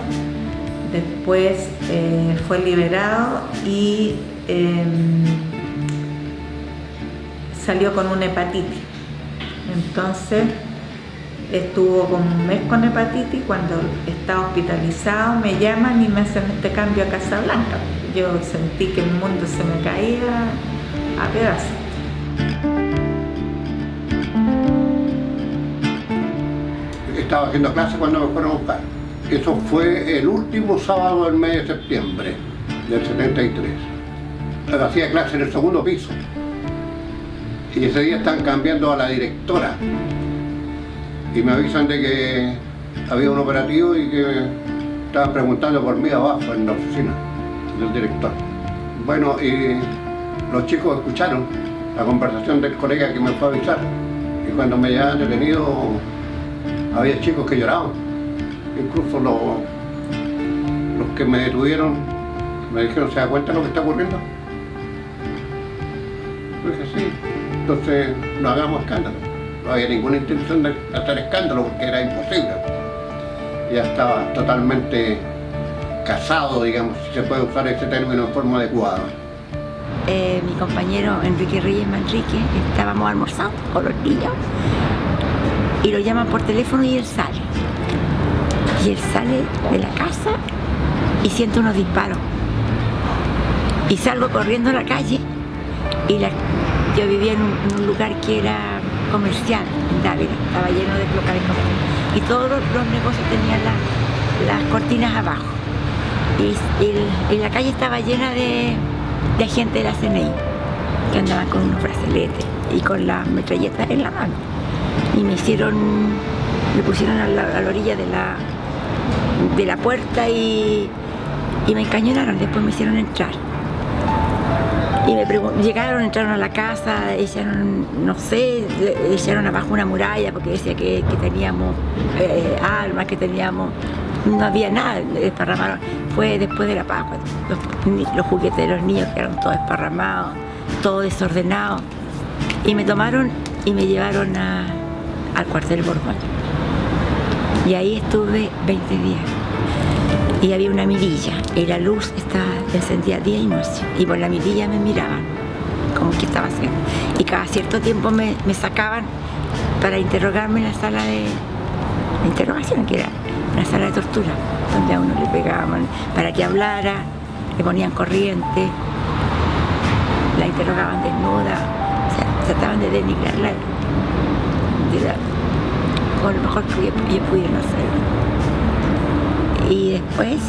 después eh, fue liberado y eh, salió con una hepatitis. Entonces estuvo como un mes con hepatitis, cuando está hospitalizado me llaman y me hacen este cambio a Casablanca. Yo sentí que el mundo se me caía a pedazos. Estaba haciendo clase cuando me fueron a buscar. Eso fue el último sábado del mes de septiembre del 73. Hacía clase en el segundo piso. Y ese día están cambiando a la directora. Y me avisan de que había un operativo y que estaban preguntando por mí abajo en la oficina del director. Bueno, y los chicos escucharon la conversación del colega que me fue a avisar Y cuando me llevaban detenido, había chicos que lloraban. Incluso los, los que me detuvieron me dijeron, ¿se da cuenta lo que está ocurriendo? Yo dije, sí. Entonces, no hagamos escándalo. No había ninguna intención de hacer escándalo porque era imposible. Ya estaba totalmente casado, digamos, si se puede usar ese término en forma adecuada. Eh, mi compañero Enrique Reyes Manrique, estábamos almorzando con los niños y lo llaman por teléfono y él sale. Y él sale de la casa y siente unos disparos. Y salgo corriendo a la calle y la- yo vivía en un, en un lugar que era comercial, en Dávila, estaba lleno de locales comerciales. Y todos los, negocios tenían la- las cortinas abajo. Y, la calle estaba llena de, de gente de la CNI que andaban con unos brazaletes y con las metralletas en la mano. Y me hicieron, me pusieron a la, a la orilla de la, de la puerta y, y me encañonaron, después me hicieron entrar. Y me llegaron, entraron a la casa, echaron, no sé, echaron abajo una muralla porque decía que, teníamos eh, armas, que teníamos, no había nada, desparramaron. Fue después de la Pascua, los, juguetes de los niños quedaron todos desparramados, todo desordenado. Y me tomaron y me llevaron a- al cuartel Borbón. Y ahí estuve 20 días y había una mirilla y la luz estaba encendida día y noche. Y por la mirilla me miraban como que estaba haciendo. Y cada cierto tiempo me, sacaban para interrogarme en la sala de de interrogación que era una sala de tortura donde a uno le pegaban para que hablara le ponían corriente la interrogaban desnuda o sea, trataban de denigrarla de la- con lo mejor que ellos hacer y después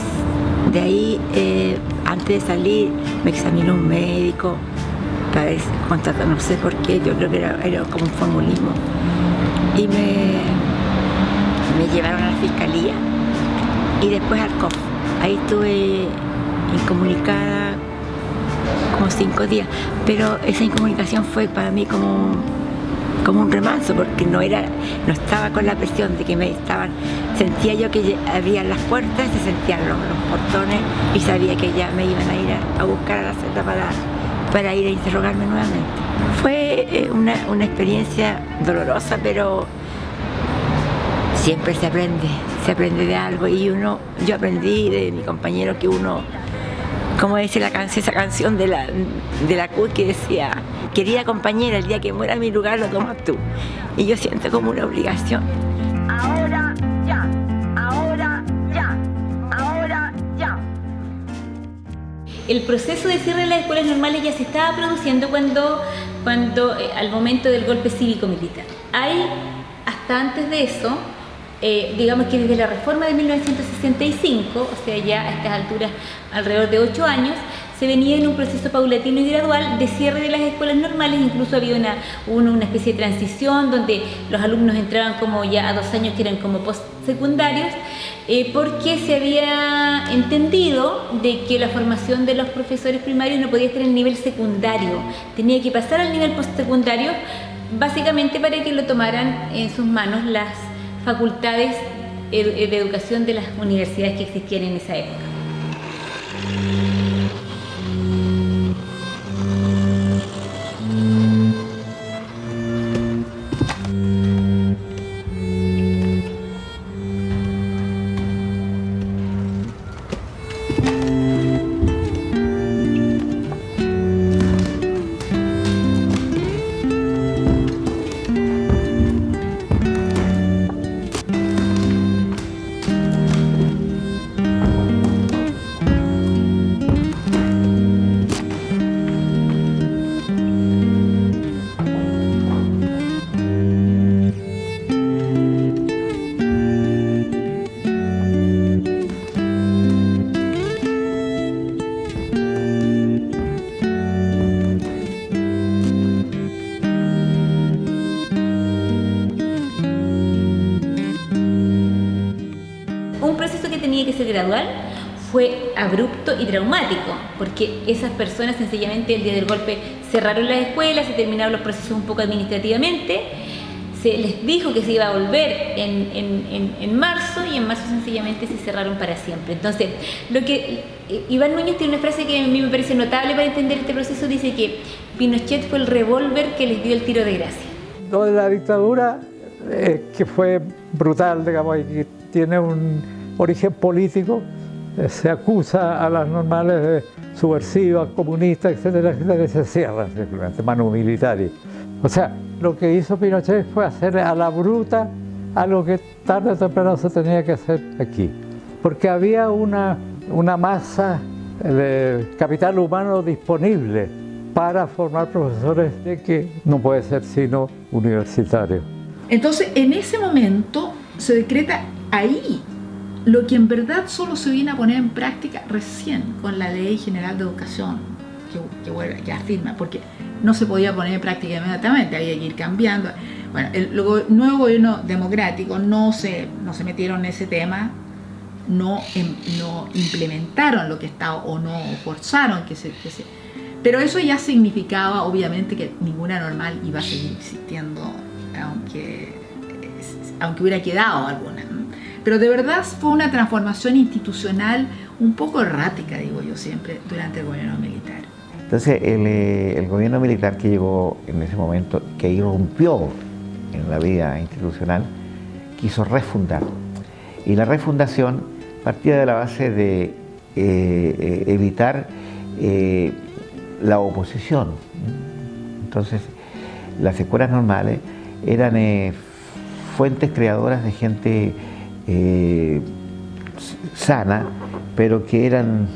de ahí, eh, antes de salir, me examinó un médico para contratar, no sé por qué, yo creo que era, era como un formulismo. Y me, me llevaron a la fiscalía y después al COF. Ahí estuve incomunicada como cinco días, pero esa incomunicación fue para mí como como un remanso porque no era no estaba con la presión de que me estaban sentía yo que abrían las puertas se sentían los, los portones y sabía que ya me iban a ir a, a buscar a la celda para para ir a interrogarme nuevamente. Fue eh, una, una experiencia dolorosa pero siempre se aprende se aprende de algo y uno yo aprendí de mi compañero que uno como dice la canción, esa canción de la, de la CUT que decía, querida compañera, el día que muera mi lugar lo tomas tú. Y yo siento como una obligación. Ahora ya, ahora ya, ahora ya. El proceso de cierre de las escuelas normales ya se estaba produciendo cuando, cuando eh, al momento del golpe cívico-militar. Hay, hasta antes de eso, eh, digamos que desde la reforma de 1965, o sea, ya a estas alturas alrededor de ocho años, se venía en un proceso paulatino y gradual de cierre de las escuelas normales, incluso había una, una, especie de transición donde los alumnos entraban como ya a dos años que eran como postsecundarios, eh, porque se había entendido de que la formación de los profesores primarios no podía estar en nivel secundario, tenía que pasar al nivel postsecundario, básicamente para que lo tomaran en sus manos las facultades eh, de educación de las universidades que existían en esa época. Tenía que ser gradual fue abrupto y traumático, porque esas personas sencillamente el día del golpe cerraron las escuelas, se terminaron los procesos un poco administrativamente se les dijo que se iba a volver en, en, en, marzo y en marzo sencillamente se cerraron para siempre. Entonces, lo que eh, Iván Núñez tiene una frase que a mí me parece notable para entender este proceso, dice que Pinochet fue el revólver que les dio el tiro de gracia. Lo de la dictadura, eh, que fue brutal, digamos, y que tiene un origen político, eh, se acusa a las normales de subversivas, comunistas, etcétera, etcétera, y se cierran simplemente, manu militares. O sea, lo que hizo Pinochet fue hacer a la bruta algo que tarde o temprano se tenía que hacer aquí. Porque había una, una masa de capital humano disponible para formar profesores de que no puede ser sino universitario. Entonces, en ese momento se decreta ahí lo que en verdad solo se viene a poner en práctica recién con la Ley General de Educación, que, que, que afirma, porque no se podía poner en práctica inmediatamente, había que ir cambiando. Bueno, el, nuevo gobierno democrático no se, no se metieron en ese tema, no, no implementaron lo que estaba o no forzaron que se, que se... Pero eso ya significaba obviamente que ninguna normal iba a seguir existiendo, aunque, aunque hubiera quedado alguna. Pero de verdad fue una transformación institucional un poco errática, digo yo siempre, durante el gobierno militar. Entonces eh, el, gobierno militar que llegó en ese momento, que irrumpió en la vida institucional, quiso refundar. Y la refundación partía de la base de eh, eh, evitar la oposición. Entonces, las escuelas normales eran fuentes creadoras de gente sana, pero que eran,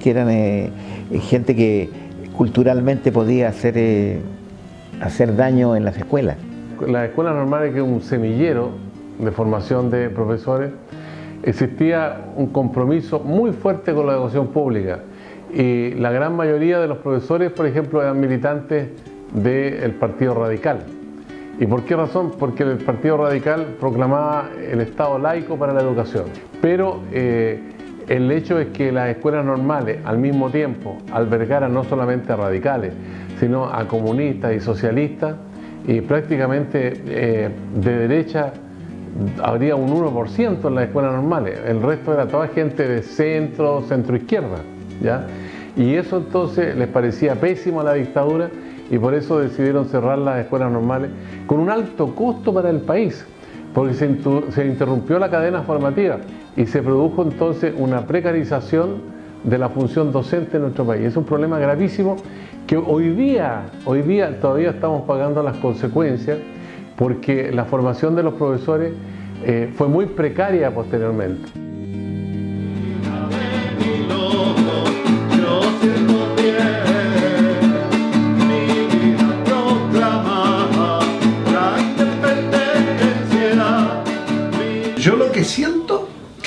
que eran gente que culturalmente podía hacer, eh, hacer daño en las escuelas. La escuela normal es que un semillero de formación de profesores, existía un compromiso muy fuerte con la educación pública y la gran mayoría de los profesores, por ejemplo, eran militantes del Partido Radical. ¿Y por qué razón? Porque el Partido Radical proclamaba el Estado laico para la educación. Pero eh, el hecho es que las escuelas normales al mismo tiempo albergaran no solamente a radicales, sino a comunistas y socialistas y prácticamente eh, de derecha habría un 1% en las escuelas normales, el resto era toda gente de centro, centro izquierda, ¿ya? Y eso entonces les parecía pésimo a la dictadura y por eso decidieron cerrar las escuelas normales con un alto costo para el país, porque se interrumpió la cadena formativa y se produjo entonces una precarización de la función docente en nuestro país. Es un problema gravísimo que hoy día, hoy día todavía estamos pagando las consecuencias porque la formación de los profesores eh, fue muy precaria posteriormente.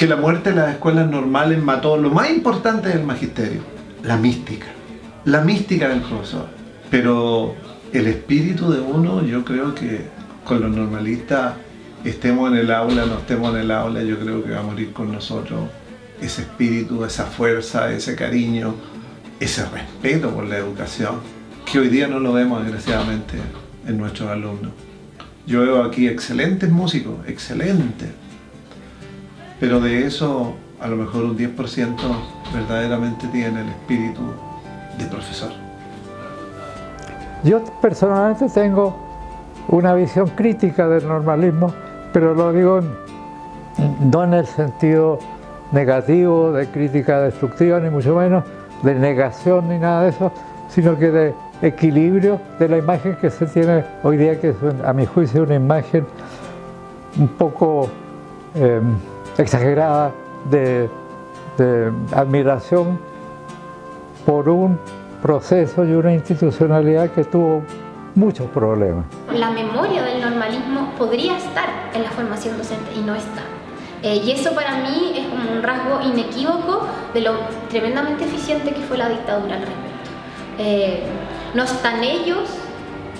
Que la muerte de las escuelas normales mató lo más importante del magisterio, la mística, la mística del profesor. Pero el espíritu de uno, yo creo que con los normalistas, estemos en el aula, no estemos en el aula, yo creo que va a morir con nosotros ese espíritu, esa fuerza, ese cariño, ese respeto por la educación, que hoy día no lo vemos desgraciadamente en nuestros alumnos. Yo veo aquí excelentes músicos, excelentes, pero de eso a lo mejor un 10% verdaderamente tiene el espíritu de profesor. Yo personalmente tengo una visión crítica del normalismo, pero lo digo no en el sentido negativo de crítica destructiva, ni mucho menos de negación ni nada de eso, sino que de equilibrio de la imagen que se tiene hoy día, que es a mi juicio una imagen un poco em, exagerada de, admiración por un proceso y una institucionalidad que tuvo muchos problemas. La memoria del normalismo podría estar en la formación docente y no está. Eh, y eso para mí es como un rasgo inequívoco de lo tremendamente eficiente que fue la dictadura al respecto. Eh, no están ellos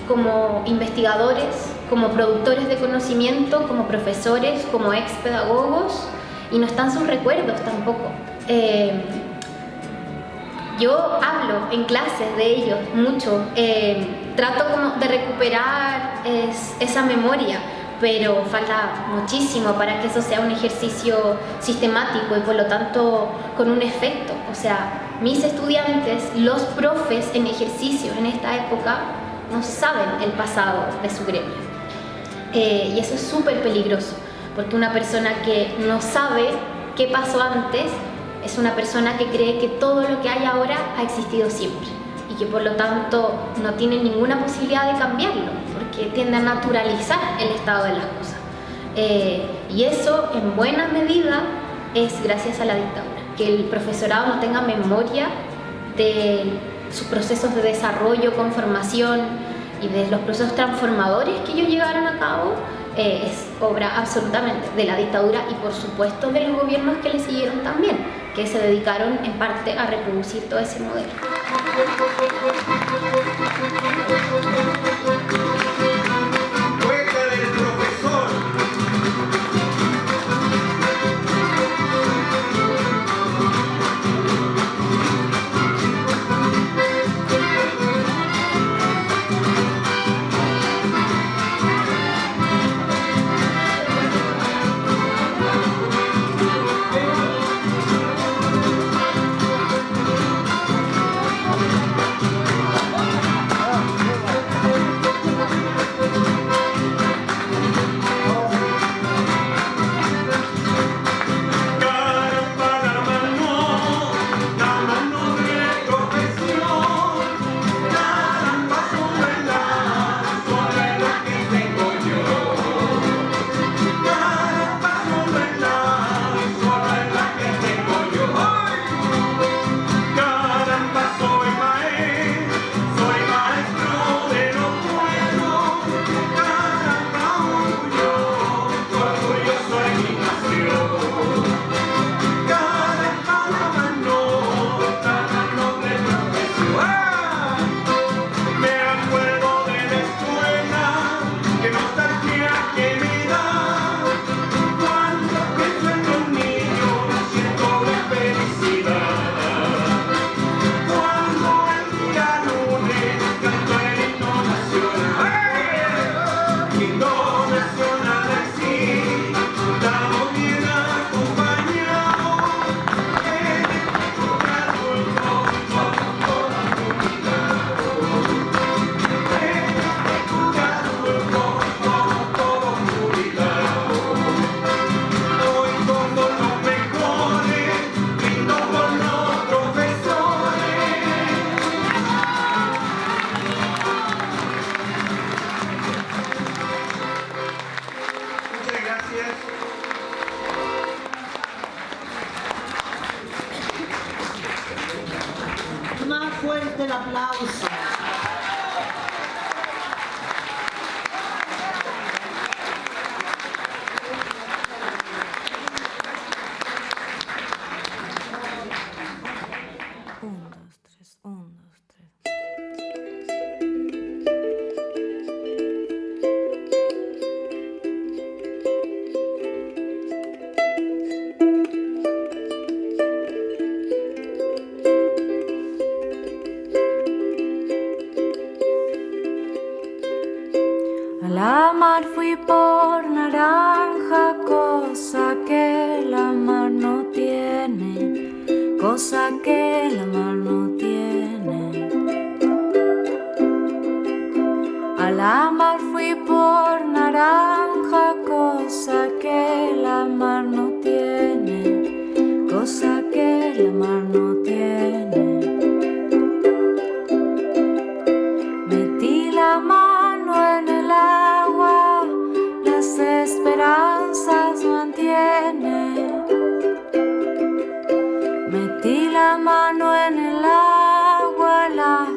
como investigadores como productores de conocimiento, como profesores, como ex pedagogos, y no están sus recuerdos tampoco. Eh, yo hablo en clases de ellos mucho. Eh, trato como de recuperar es- esa memoria, pero falta muchísimo para que eso sea un ejercicio sistemático y por lo tanto con un efecto. O sea, mis estudiantes, los profes en ejercicio en esta época, no saben el pasado de su gremio. Eh, y eso es súper peligroso, porque una persona que no sabe qué pasó antes es una persona que cree que todo lo que hay ahora ha existido siempre y que por lo tanto no tiene ninguna posibilidad de cambiarlo, porque tiende a naturalizar el estado de las cosas. Eh, y eso en buena medida es gracias a la dictadura, que el profesorado no tenga memoria de sus procesos de desarrollo, conformación y de los procesos transformadores que ellos llegaron a cabo, eh, es obra absolutamente de la dictadura y por supuesto de los gobiernos que le siguieron también, que se dedicaron en parte a reproducir todo ese modelo. Más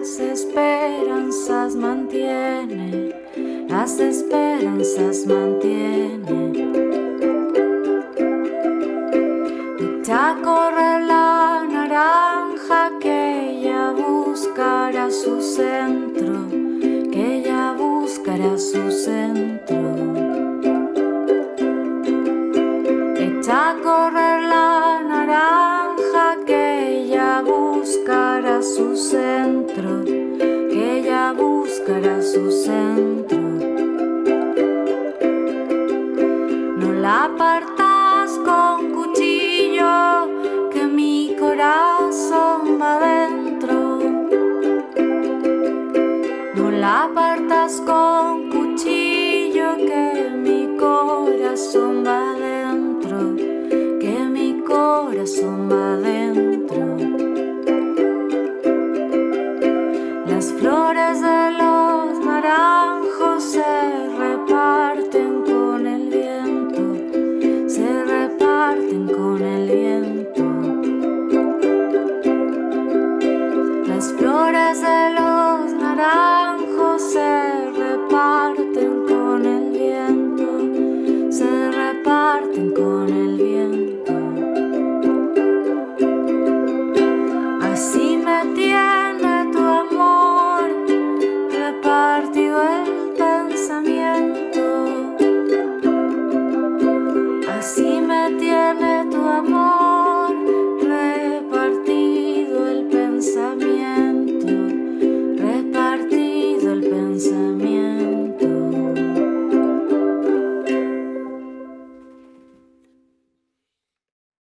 las esperanzas mantiene. Las esperanzas mantiene.